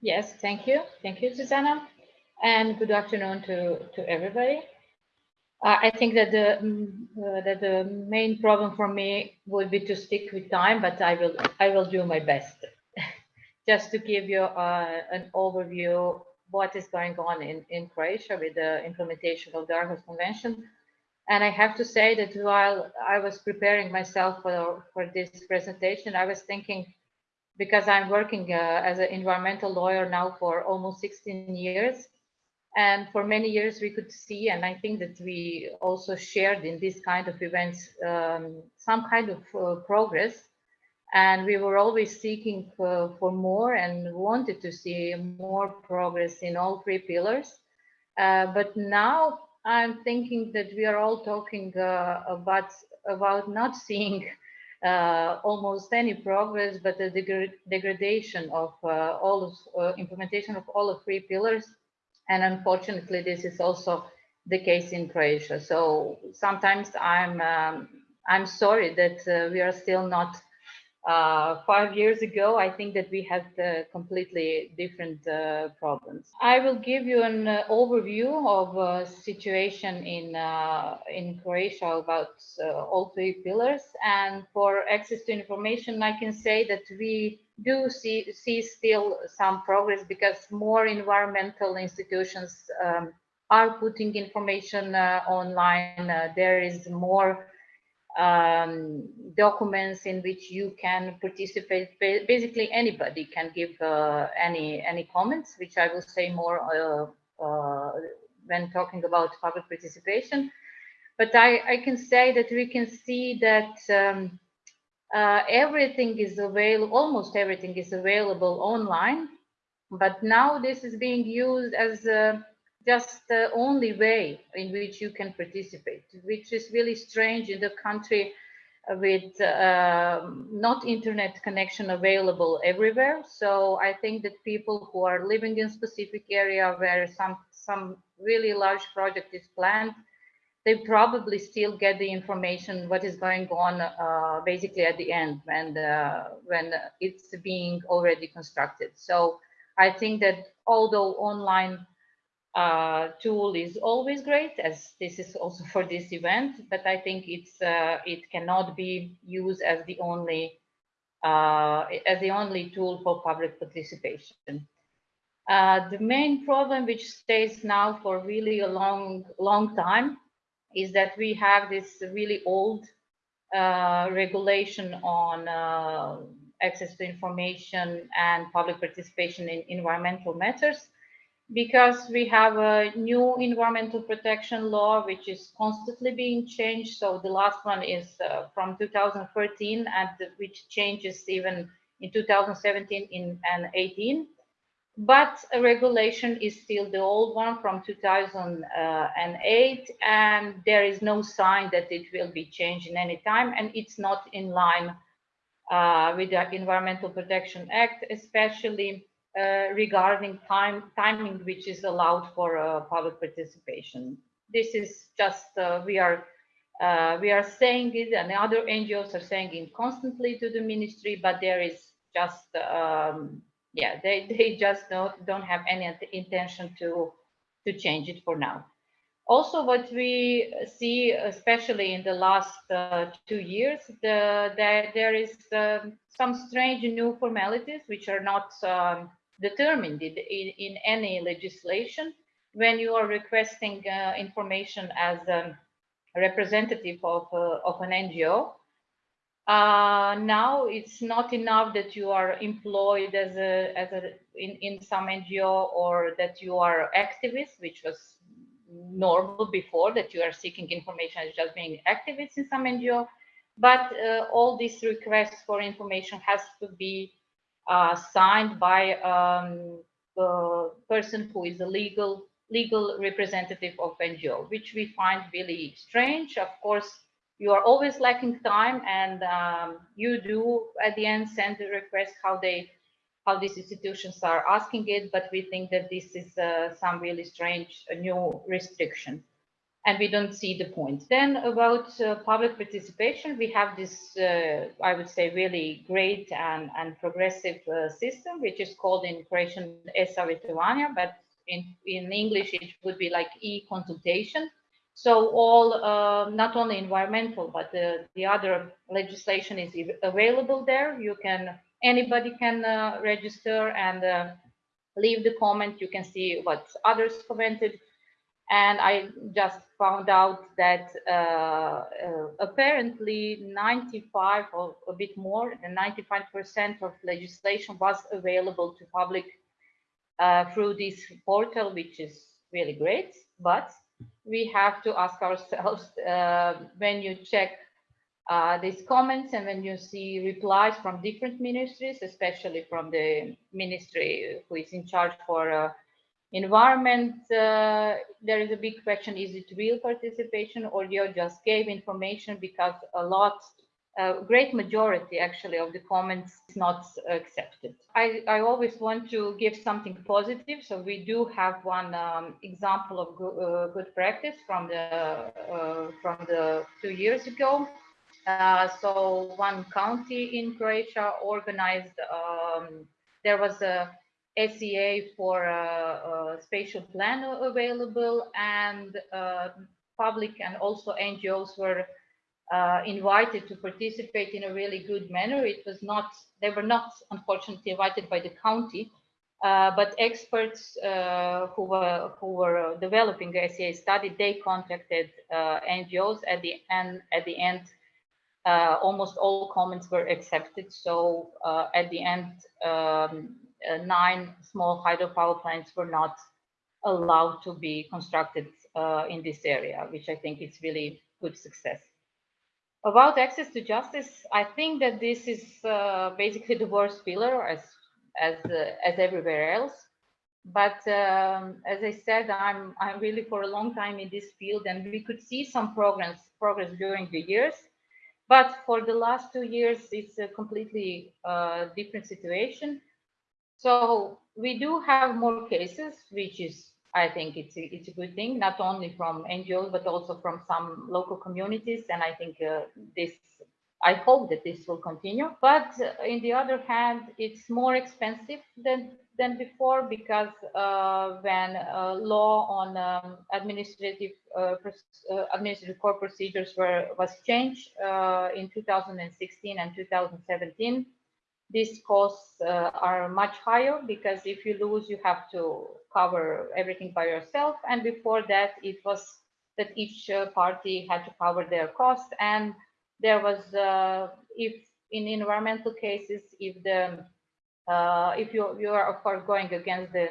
Yes, thank you. Thank you, Susanna. And good afternoon to, to everybody. Uh, I think that the mm, uh, that the main problem for me would be to stick with time, but I will I will do my best. Just to give you uh, an overview what is going on in, in Croatia with the implementation of the Aarhus Convention. And I have to say that while I was preparing myself for, for this presentation, I was thinking, because I'm working uh, as an environmental lawyer now for almost 16 years, and for many years we could see, and I think that we also shared in this kind of events, um, some kind of uh, progress. And we were always seeking uh, for more and wanted to see more progress in all three pillars. Uh, but now I'm thinking that we are all talking uh, about, about not seeing uh, almost any progress, but the degradation of uh, all of implementation of all of three pillars and unfortunately, this is also the case in Croatia. So sometimes I'm um, I'm sorry that uh, we are still not uh, five years ago, I think that we had uh, completely different uh, problems. I will give you an uh, overview of uh, situation in uh, in Croatia about all three pillars. And for access to information, I can say that we do see, see still some progress because more environmental institutions um, are putting information online. there is more um, documents in which you can participate. Basically, anybody can give uh, any any comments, which I will say more uh, uh, when talking about public participation. But I, I can say that we can see that um, uh, everything is available, almost everything is available online. But now this is being used as a just the only way in which you can participate, which is really strange in the country with uh, not internet connection available everywhere. So I think that people who are living in specific area where some some really large project is planned, they probably still get the information what is going on uh, basically at the end when uh, when it's being already constructed. So I think that although online uh, tool is always great, as this is also for this event, but I think it's uh, it cannot be used as the only uh, as the only tool for public participation. Uh, the main problem which stays now for really a long long time is that we have this really old uh, regulation on uh, access to information and public participation in environmental matters because we have a new environmental protection law which is constantly being changed. So the last one is uh, from 2013 and which changes even in 2017 in, and 18 but a regulation is still the old one from 2008 and there is no sign that it will be changed in any time and it's not in line uh, with the environmental protection act especially uh, regarding time timing which is allowed for uh, public participation. This is just uh, we are uh, we are saying it, and the other NGOs are saying it constantly to the ministry, but there is just um, yeah they they just don't don't have any intention to to change it for now. Also, what we see, especially in the last uh, two years, the, that there is um, some strange new formalities which are not um, determined in, in, any legislation when you are requesting uh, information as a representative of, uh, of an NGO. Uh, now it's not enough that you are employed as a, as a in, in some NGO or that you are activist, which was normal before that you are seeking information as just being activists in some NGO. But uh, all these requests for information has to be uh, signed by um, the person who is a legal legal representative of NGO, which we find really strange. Of course, you are always lacking time, and um, you do at the end send the request how they how these institutions are asking it, but we think that this is uh, some really strange uh, new restriction. And we don't see the point. Then about uh, public participation, we have this, uh, I would say, really great and, and progressive uh, system, which is called in Croatian e-savjetovanja, but in, in English, it would be like e-consultation. So all, uh, not only environmental, but the, the other legislation is available there. You can, anybody can uh, register and uh, leave the comment. You can see what others commented and I just found out that uh, uh, apparently 95 or a bit more than 95% of legislation was available to public uh, through this portal, which is really great. But we have to ask ourselves uh, when you check uh, these comments and when you see replies from different ministries, especially from the ministry who is in charge for uh, environment, uh, there is a big question, is it real participation or you just gave information because a lot, a great majority actually of the comments is not accepted. I, I always want to give something positive. So we do have one um, example of go, uh, good practice from the, uh, from the two years ago. Uh, so one county in Croatia organized, um, there was a SEA for a, a spatial plan available and uh, public and also NGOs were uh, invited to participate in a really good manner. It was not, they were not unfortunately invited by the county, uh, but experts uh, who were who were developing the SEA study, they contacted uh, NGOs at the end. At the end, uh, almost all comments were accepted. So at the end, um, uh, nine small hydropower plants were not allowed to be constructed uh, in this area, which I think is really good success. About access to justice, I think that this is uh, basically the worst pillar as as uh, as everywhere else. But um, as I said, I'm I'm really for a long time in this field, and we could see some progress progress during the years. But for the last two years, it's a completely uh, different situation. So we do have more cases, which is, I think it's a, it's a good thing, not only from NGOs, but also from some local communities. And I think uh, this, I hope that this will continue. But uh, in the other hand, it's more expensive than than before because uh, when uh, law on um, administrative uh, uh administrative court procedures were was changed in 2016 and 2017 these costs uh, are much higher because if you lose, you have to cover everything by yourself. And before that, it was that each uh, party had to cover their costs. And there was, uh, if in environmental cases, if the uh, if you you are of course going against the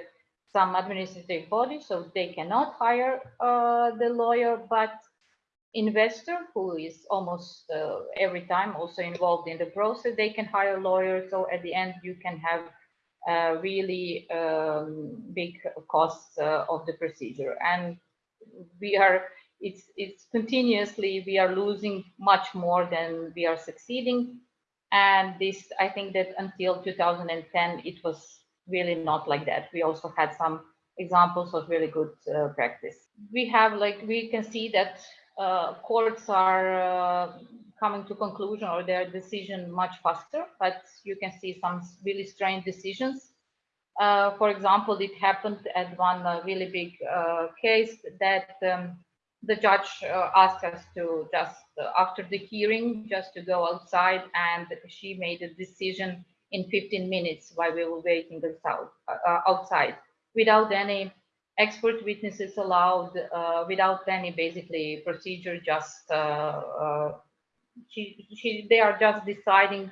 some administrative body, so they cannot hire uh, the lawyer, but investor who is almost uh, every time also involved in the process they can hire lawyers so at the end you can have uh, really um, big costs uh, of the procedure. And we are it's it's continuously we are losing much more than we are succeeding. And this i think that until 2010 it was really not like that. We also had some examples of really good uh, practice. We have like we can see that uh, courts are uh, coming to conclusion or their decision much faster, but you can see some really strange decisions. Uh, for example, it happened at one uh, really big case that um, the judge asked us to just, after the hearing, just to go outside and she made a decision in 15 minutes while we were waiting outside without any expert witnesses allowed uh, without any basically procedure just uh, uh, she, she, they are just deciding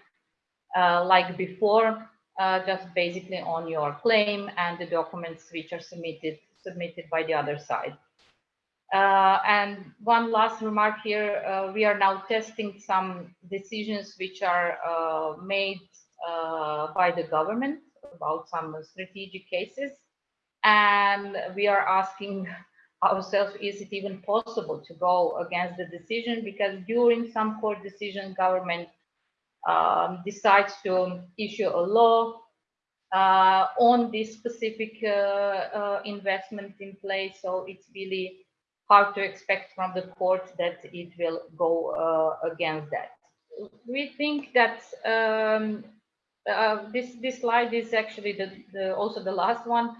uh, like before uh, just basically on your claim and the documents which are submitted submitted by the other side. And one last remark here we are now testing some decisions which are made by the government about some strategic cases and we are asking ourselves, is it even possible to go against the decision? Because during some court decision, government um, decides to issue a law uh, on this specific uh, uh, investment in place. So it's really hard to expect from the court that it will go uh, against that. We think that um, uh, this this slide is actually the, the also the last one.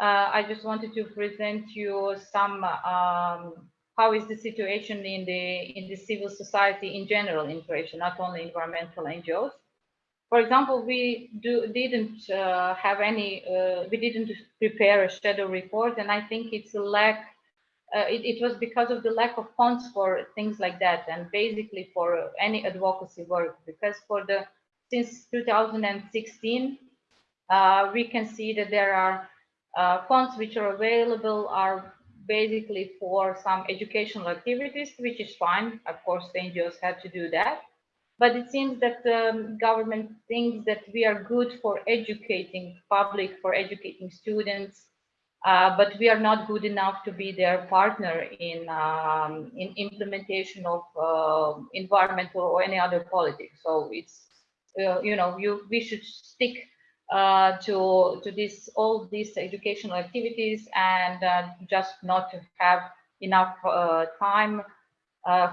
Uh, I just wanted to present you some um, how is the situation in the in the civil society in general in Croatia, not only environmental NGOs. For example, we do, didn't uh, have any, uh, we didn't prepare a shadow report, and I think it's a lack uh, it, it, was because of the lack of funds for things like that and basically for any advocacy work because for the since 2016 uh, we can see that there are uh, funds which are available are basically for some educational activities which is fine of course the NGOs had to do that but it seems that the um, government thinks that we are good for educating public for educating students uh, but we are not good enough to be their partner in um, in implementation of uh, environmental or any other politics. So it's uh, you know you we should stick uh, to to this all these educational activities and uh, just not have enough time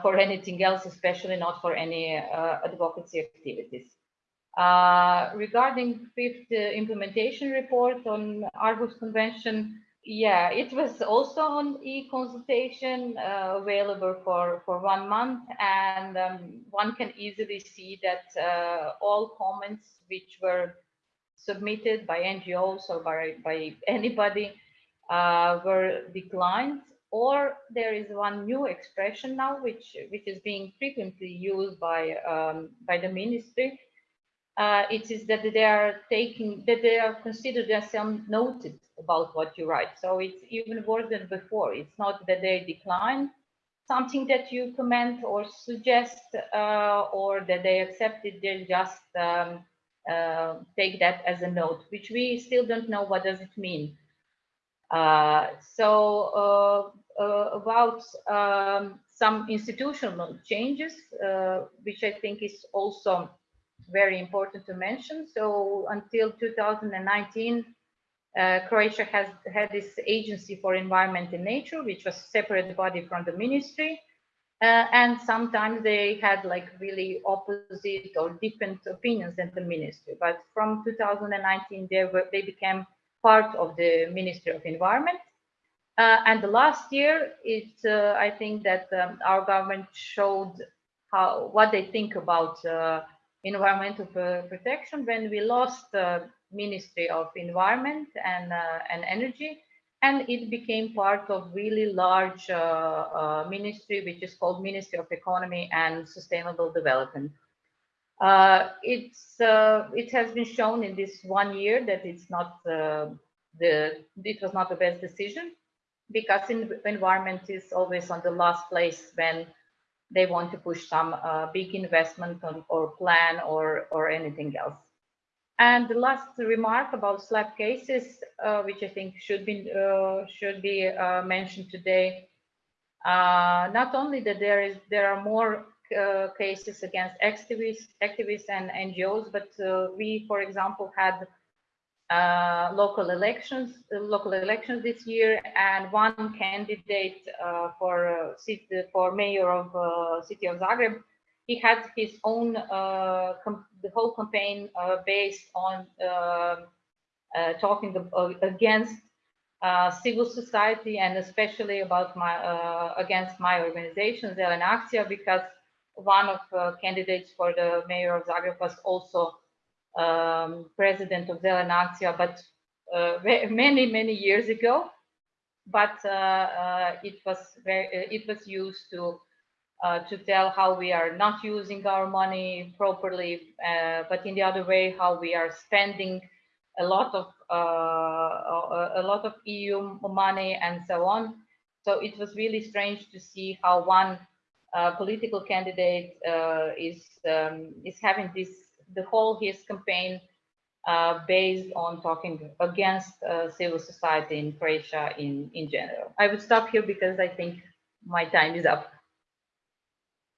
for anything else, especially not for any advocacy activities. Uh, regarding fifth uh, implementation report on Aarhus Convention, yeah, it was also on e-consultation uh, available for, for one month and um, one can easily see that uh, all comments which were submitted by NGOs or by, by anybody uh, were declined or there is one new expression now which which is being frequently used by um, by the ministry uh, it is that they are taking, that they are considered as noted about what you write. So it's even worse than before. It's not that they decline something that you comment or suggest uh, or that they accept it, they just um, uh, take that as a note, which we still don't know what does it mean. Uh, so uh, uh, about um, some institutional changes, which I think is also very important to mention. So until 2019, uh, Croatia has had this agency for environment and nature, which was a separate body from the ministry. Uh, and sometimes they had like really opposite or different opinions than the ministry. But from 2019, they, were, they became part of the Ministry of Environment. Uh, and the last year, it, uh, I think that um, our government showed how what they think about uh, environmental protection when we lost the Ministry of Environment and, uh, and Energy and it became part of really large uh, uh, ministry which is called Ministry of Economy and Sustainable Development. Uh, it's uh, it has been shown in this one year that it's not uh, the it was not the best decision because in, environment is always on the last place when they want to push some uh, big investment on, or plan or, or anything else. And the last remark about SLAPP cases, uh, which I think should be uh, should be uh, mentioned today. Uh, not only that there is there are more uh, cases against activists, activists and NGOs, but we, for example, had uh, local elections, uh, local elections this year, and one candidate uh, for city, for mayor of city of Zagreb, he had his own the whole campaign based on talking against uh, civil society and especially about my uh, against my organization Zelena because one of uh, candidates for the mayor of Zagreb was also um, president of Zelena but uh, many, many years ago. But uh, uh, it was very, it was used to to tell how we are not using our money properly, but in the other way, how we are spending a lot of a lot of EU money and so on. So it was really strange to see how one uh, political candidate uh, is um, is having this the whole his campaign uh, based on talking against uh, civil society in Croatia in, in general. I would stop here because I think my time is up.